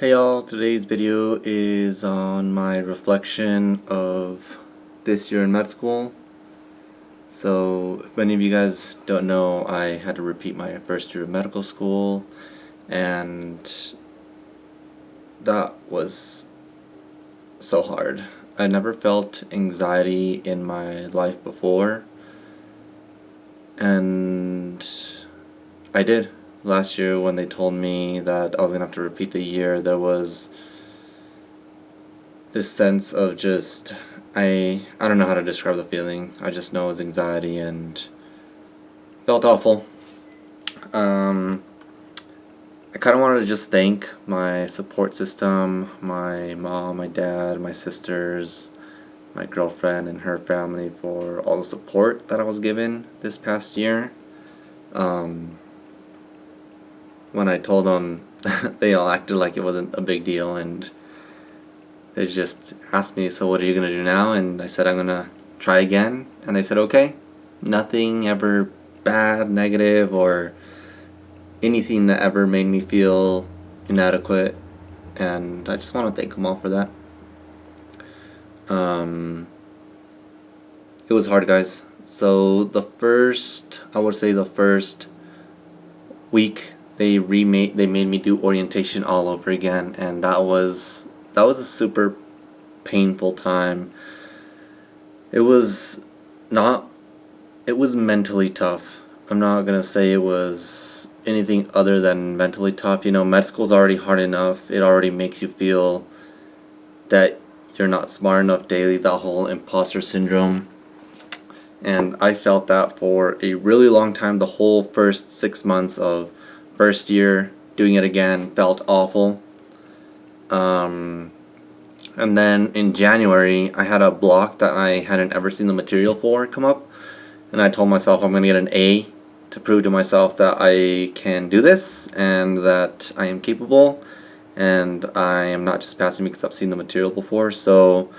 Hey y'all, today's video is on my reflection of this year in med school. So, if many of you guys don't know, I had to repeat my first year of medical school and that was so hard. I never felt anxiety in my life before and I did last year when they told me that I was gonna have to repeat the year there was this sense of just I I don't know how to describe the feeling. I just know it was anxiety and felt awful. Um, I kind of wanted to just thank my support system my mom my dad my sisters my girlfriend and her family for all the support that I was given this past year. Um, when I told them, they all acted like it wasn't a big deal and they just asked me, so what are you going to do now? And I said, I'm going to try again. And they said, okay. Nothing ever bad, negative, or anything that ever made me feel inadequate. And I just want to thank them all for that. Um, it was hard, guys. So the first, I would say the first week they remade they made me do orientation all over again and that was that was a super painful time. It was not it was mentally tough. I'm not gonna say it was anything other than mentally tough. You know med school's already hard enough. It already makes you feel that you're not smart enough daily that whole imposter syndrome. And I felt that for a really long time the whole first six months of first year doing it again felt awful. Um, and then in January I had a block that I hadn't ever seen the material for come up. And I told myself I'm gonna get an A to prove to myself that I can do this and that I am capable. And I am not just passing because I've seen the material before. So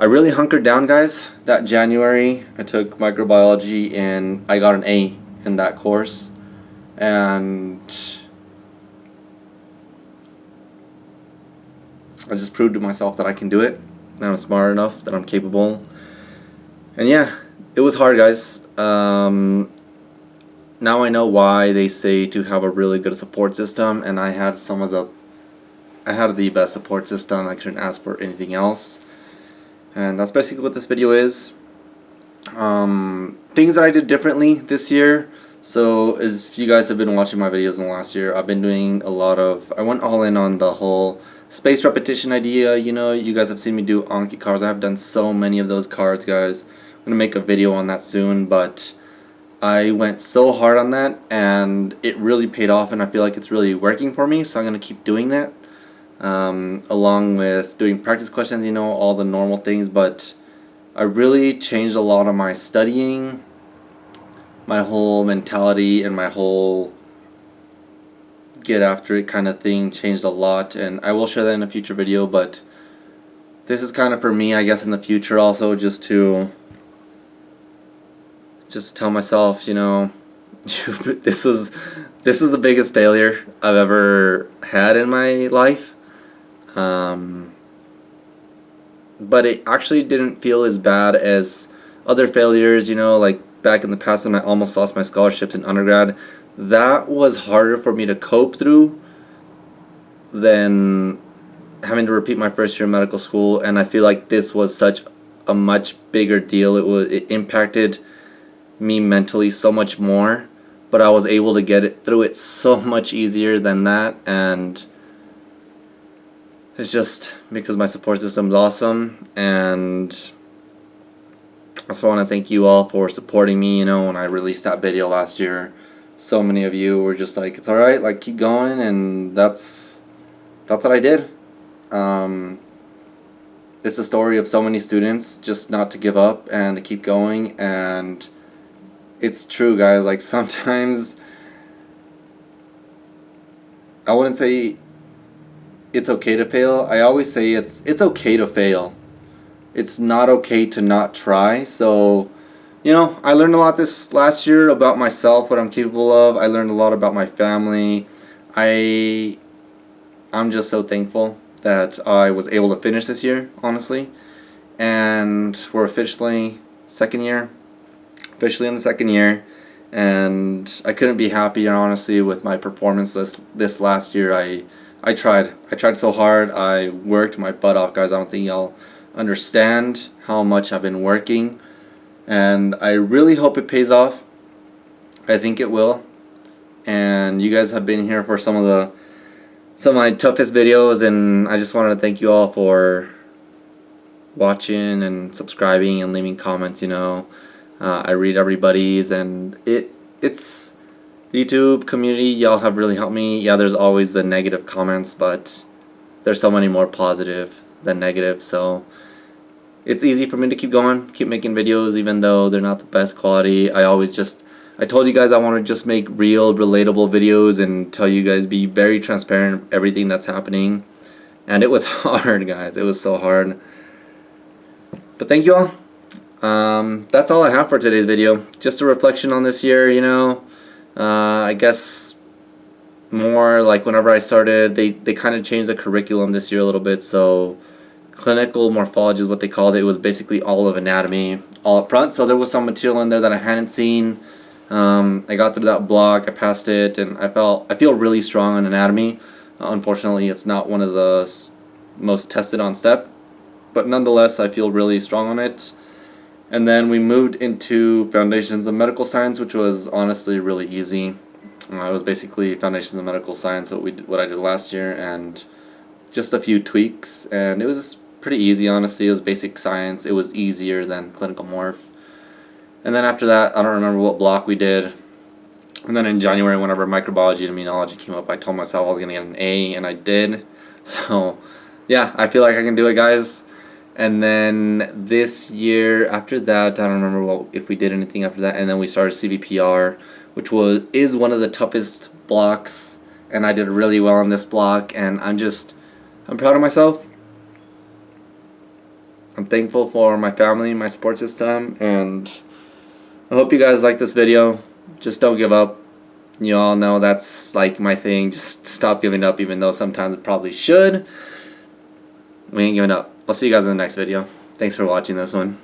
I really hunkered down guys. That January I took microbiology and I got an A in that course and I just proved to myself that I can do it that I'm smart enough that I'm capable. And yeah it was hard guys. Um, now I know why they say to have a really good support system and I had some of the I had the best support system. I couldn't ask for anything else. And that's basically what this video is. Um, things that I did differently this year so as you guys have been watching my videos in the last year, I've been doing a lot of, I went all in on the whole space repetition idea, you know, you guys have seen me do Anki cards, I have done so many of those cards guys, I'm to make a video on that soon, but I went so hard on that and it really paid off and I feel like it's really working for me, so I'm to keep doing that, um, along with doing practice questions, you know, all the normal things, but I really changed a lot of my studying, my whole mentality and my whole get after it kind of thing changed a lot and I will share that in a future video but this is kind of for me I guess in the future also just to just tell myself you know this was this is the biggest failure I've ever had in my life. Um, but it actually didn't feel as bad as other failures you know like back in the past when I almost lost my scholarships in undergrad, that was harder for me to cope through than having to repeat my first year of medical school and I feel like this was such a much bigger deal. It was it impacted me mentally so much more, but I was able to get it through it so much easier than that and it's just because my support system is awesome and I also want to thank you all for supporting me, you know, when I released that video last year. So many of you were just like, it's alright, like, keep going, and that's, that's what I did. Um, it's a story of so many students just not to give up and to keep going, and it's true, guys, like, sometimes, I wouldn't say it's okay to fail. I always say it's, it's okay to fail it's not okay to not try. So, you know, I learned a lot this last year about myself, what I'm capable of. I learned a lot about my family. I I'm just so thankful that I was able to finish this year, honestly. And we're officially second year, officially in the second year, and I couldn't be happier, honestly, with my performance this this last year. I I tried, I tried so hard. I worked my butt off, guys. I don't think y'all understand how much I've been working, and I really hope it pays off. I think it will, and you guys have been here for some of the some of my toughest videos and I just wanted to thank you all for watching and subscribing and leaving comments you know. Uh, I read everybody's and it it's YouTube community. Y'all have really helped me. Yeah there's always the negative comments but there's so many more positive than negative so it's easy for me to keep going keep making videos even though they're not the best quality I always just I told you guys I want to just make real, relatable videos and tell you guys, be very transparent everything that's happening. And it was hard, guys. It was so hard. But thank you all. Um, that's all I have for today's video. Just a reflection on this year, you know. Uh, I guess more like whenever I started, they, they kind of changed the curriculum this year a little bit. So clinical morphology is what they called it. It was basically all of anatomy all up front. So there was some material in there that I hadn't seen. Um, I got through that block, I passed it, and I felt I feel really strong on anatomy. Uh, unfortunately, it's not one of the most tested on step, but nonetheless, I feel really strong on it. And then we moved into Foundations of Medical Science, which was honestly really easy. Uh, it was basically Foundations of Medical Science, what we what I did last year, and just a few tweaks, and it was pretty easy. Honestly, it was basic science. It was easier than clinical morph. And then after that, I don't remember what block we did. And then in January, whenever microbiology and immunology came up, I told myself I was going to get an A, and I did. So, yeah, I feel like I can do it, guys. And then this year, after that, I don't remember what, if we did anything after that. And then we started CVPR, which was is one of the toughest blocks. And I did really well on this block. And I'm just, I'm proud of myself. I'm thankful for my family, my support system, and I hope you guys like this video. Just don't give up. You all know that's like my thing. Just stop giving up even though sometimes it probably should. We ain't giving up. I'll see you guys in the next video. Thanks for watching this one.